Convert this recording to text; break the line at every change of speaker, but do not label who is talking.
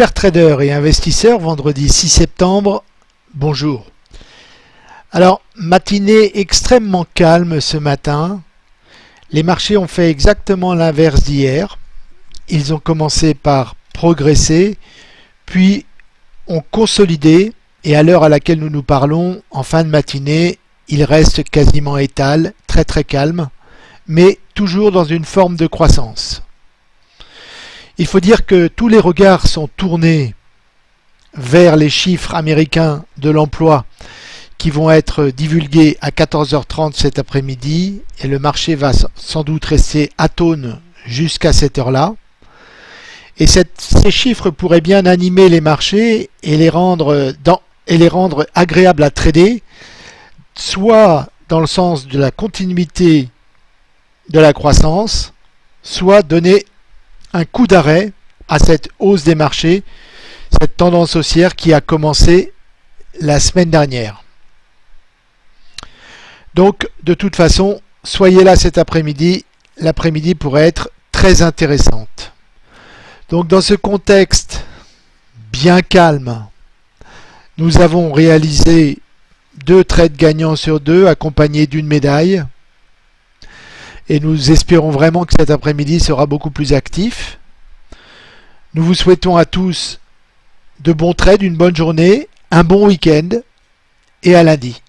Chers traders et investisseurs, vendredi 6 septembre, bonjour. Alors, matinée extrêmement calme ce matin. Les marchés ont fait exactement l'inverse d'hier. Ils ont commencé par progresser, puis ont consolidé, et à l'heure à laquelle nous nous parlons, en fin de matinée, ils restent quasiment étal, très très calme, mais toujours dans une forme de croissance. Il faut dire que tous les regards sont tournés vers les chiffres américains de l'emploi qui vont être divulgués à 14h30 cet après-midi et le marché va sans doute rester atone jusqu'à cette heure-là. Et ces chiffres pourraient bien animer les marchés et les rendre, et les rendre agréables à trader, soit dans le sens de la continuité de la croissance, soit donner un coup d'arrêt à cette hausse des marchés, cette tendance haussière qui a commencé la semaine dernière. Donc, de toute façon, soyez là cet après-midi. L'après-midi pourrait être très intéressante. Donc, dans ce contexte bien calme, nous avons réalisé deux trades gagnants sur deux, accompagnés d'une médaille et nous espérons vraiment que cet après-midi sera beaucoup plus actif. Nous vous souhaitons à tous de bons trades, une bonne journée, un bon week-end et à lundi.